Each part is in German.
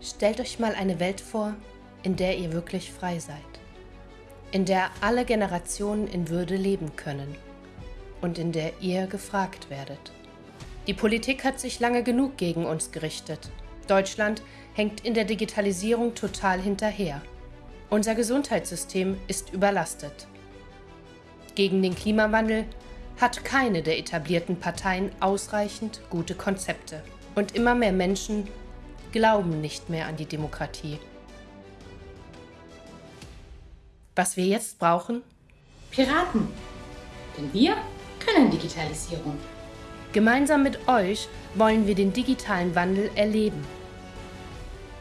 Stellt euch mal eine Welt vor, in der ihr wirklich frei seid. In der alle Generationen in Würde leben können. Und in der ihr gefragt werdet. Die Politik hat sich lange genug gegen uns gerichtet. Deutschland hängt in der Digitalisierung total hinterher. Unser Gesundheitssystem ist überlastet. Gegen den Klimawandel hat keine der etablierten Parteien ausreichend gute Konzepte. Und immer mehr Menschen glauben nicht mehr an die Demokratie. Was wir jetzt brauchen? Piraten. Denn wir können Digitalisierung. Gemeinsam mit euch wollen wir den digitalen Wandel erleben.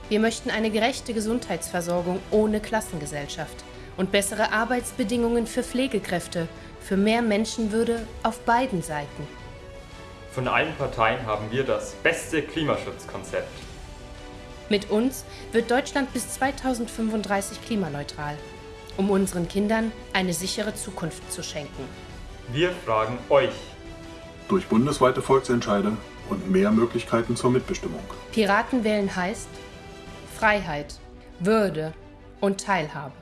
Wir möchten eine gerechte Gesundheitsversorgung ohne Klassengesellschaft und bessere Arbeitsbedingungen für Pflegekräfte, für mehr Menschenwürde auf beiden Seiten. Von allen Parteien haben wir das beste Klimaschutzkonzept. Mit uns wird Deutschland bis 2035 klimaneutral, um unseren Kindern eine sichere Zukunft zu schenken. Wir fragen euch. Durch bundesweite Volksentscheide und mehr Möglichkeiten zur Mitbestimmung. Piraten wählen heißt Freiheit, Würde und Teilhabe.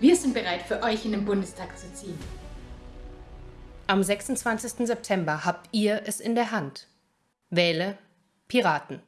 Wir sind bereit, für euch in den Bundestag zu ziehen. Am 26. September habt ihr es in der Hand. Wähle Piraten.